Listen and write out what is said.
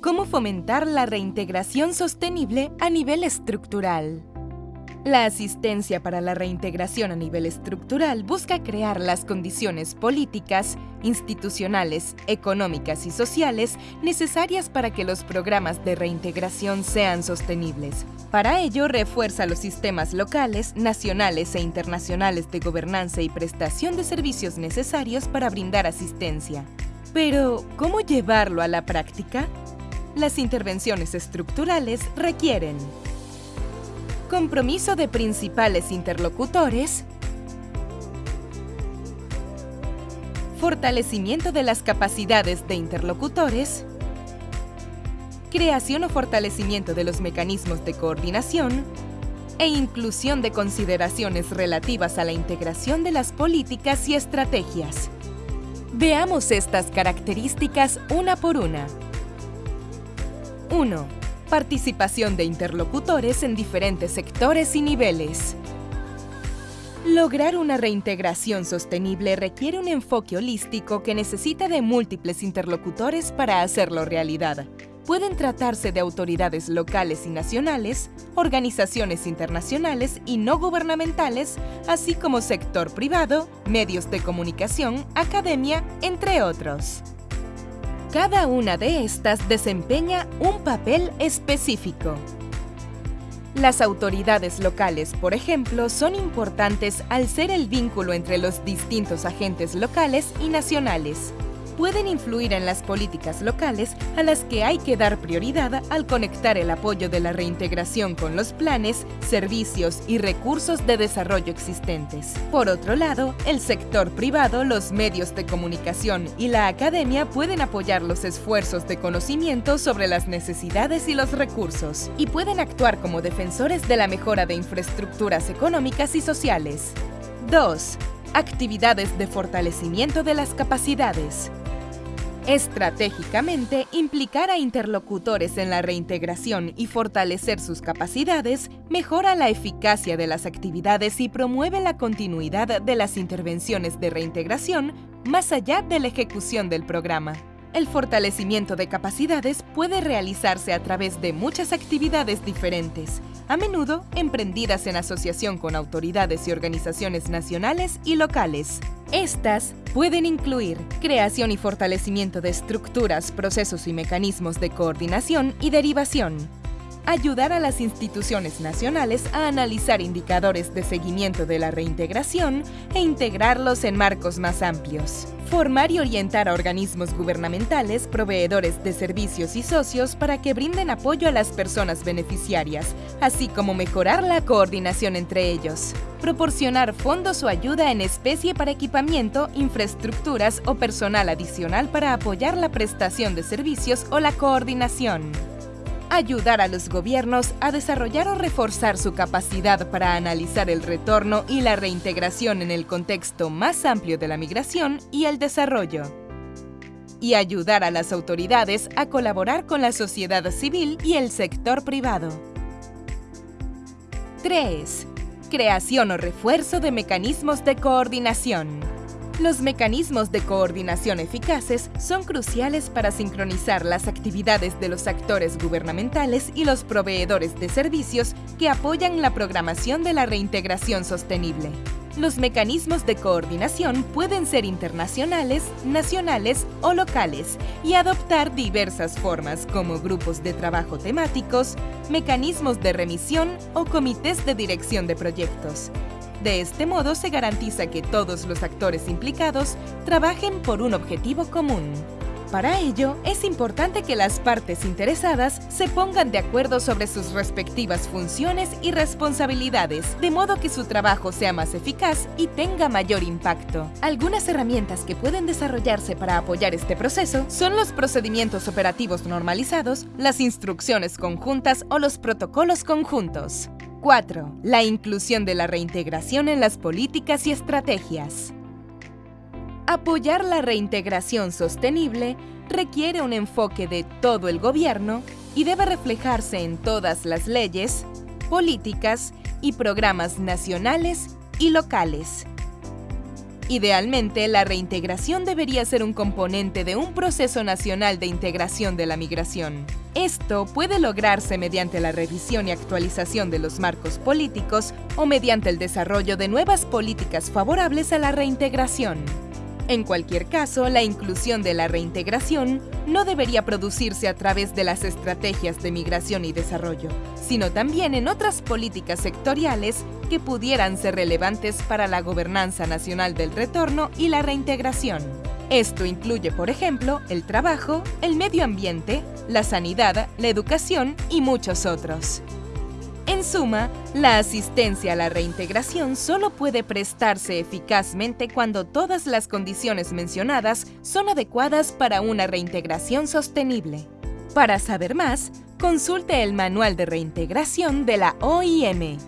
cómo fomentar la reintegración sostenible a nivel estructural. La asistencia para la reintegración a nivel estructural busca crear las condiciones políticas, institucionales, económicas y sociales necesarias para que los programas de reintegración sean sostenibles. Para ello, refuerza los sistemas locales, nacionales e internacionales de gobernanza y prestación de servicios necesarios para brindar asistencia. Pero, ¿cómo llevarlo a la práctica? Las intervenciones estructurales requieren compromiso de principales interlocutores, fortalecimiento de las capacidades de interlocutores, creación o fortalecimiento de los mecanismos de coordinación e inclusión de consideraciones relativas a la integración de las políticas y estrategias. Veamos estas características una por una. 1 participación de interlocutores en diferentes sectores y niveles. Lograr una reintegración sostenible requiere un enfoque holístico que necesita de múltiples interlocutores para hacerlo realidad. Pueden tratarse de autoridades locales y nacionales, organizaciones internacionales y no gubernamentales, así como sector privado, medios de comunicación, academia, entre otros. Cada una de estas desempeña un papel específico. Las autoridades locales, por ejemplo, son importantes al ser el vínculo entre los distintos agentes locales y nacionales pueden influir en las políticas locales a las que hay que dar prioridad al conectar el apoyo de la reintegración con los planes, servicios y recursos de desarrollo existentes. Por otro lado, el sector privado, los medios de comunicación y la academia pueden apoyar los esfuerzos de conocimiento sobre las necesidades y los recursos, y pueden actuar como defensores de la mejora de infraestructuras económicas y sociales. 2. Actividades de fortalecimiento de las capacidades. Estratégicamente, implicar a interlocutores en la reintegración y fortalecer sus capacidades mejora la eficacia de las actividades y promueve la continuidad de las intervenciones de reintegración más allá de la ejecución del programa. El fortalecimiento de capacidades puede realizarse a través de muchas actividades diferentes, a menudo emprendidas en asociación con autoridades y organizaciones nacionales y locales. Estas pueden incluir creación y fortalecimiento de estructuras, procesos y mecanismos de coordinación y derivación, ayudar a las instituciones nacionales a analizar indicadores de seguimiento de la reintegración e integrarlos en marcos más amplios. Formar y orientar a organismos gubernamentales, proveedores de servicios y socios para que brinden apoyo a las personas beneficiarias, así como mejorar la coordinación entre ellos. Proporcionar fondos o ayuda en especie para equipamiento, infraestructuras o personal adicional para apoyar la prestación de servicios o la coordinación ayudar a los gobiernos a desarrollar o reforzar su capacidad para analizar el retorno y la reintegración en el contexto más amplio de la migración y el desarrollo. Y ayudar a las autoridades a colaborar con la sociedad civil y el sector privado. 3. Creación o refuerzo de mecanismos de coordinación. Los mecanismos de coordinación eficaces son cruciales para sincronizar las actividades de los actores gubernamentales y los proveedores de servicios que apoyan la programación de la reintegración sostenible. Los mecanismos de coordinación pueden ser internacionales, nacionales o locales y adoptar diversas formas como grupos de trabajo temáticos, mecanismos de remisión o comités de dirección de proyectos. De este modo se garantiza que todos los actores implicados trabajen por un objetivo común. Para ello, es importante que las partes interesadas se pongan de acuerdo sobre sus respectivas funciones y responsabilidades, de modo que su trabajo sea más eficaz y tenga mayor impacto. Algunas herramientas que pueden desarrollarse para apoyar este proceso son los procedimientos operativos normalizados, las instrucciones conjuntas o los protocolos conjuntos. 4. La inclusión de la reintegración en las políticas y estrategias. Apoyar la reintegración sostenible requiere un enfoque de todo el gobierno y debe reflejarse en todas las leyes, políticas y programas nacionales y locales. Idealmente, la reintegración debería ser un componente de un proceso nacional de integración de la migración. Esto puede lograrse mediante la revisión y actualización de los marcos políticos o mediante el desarrollo de nuevas políticas favorables a la reintegración. En cualquier caso, la inclusión de la reintegración no debería producirse a través de las estrategias de migración y desarrollo, sino también en otras políticas sectoriales que pudieran ser relevantes para la gobernanza nacional del retorno y la reintegración. Esto incluye, por ejemplo, el trabajo, el medio ambiente, la sanidad, la educación y muchos otros. En suma, la asistencia a la reintegración solo puede prestarse eficazmente cuando todas las condiciones mencionadas son adecuadas para una reintegración sostenible. Para saber más, consulte el Manual de Reintegración de la OIM.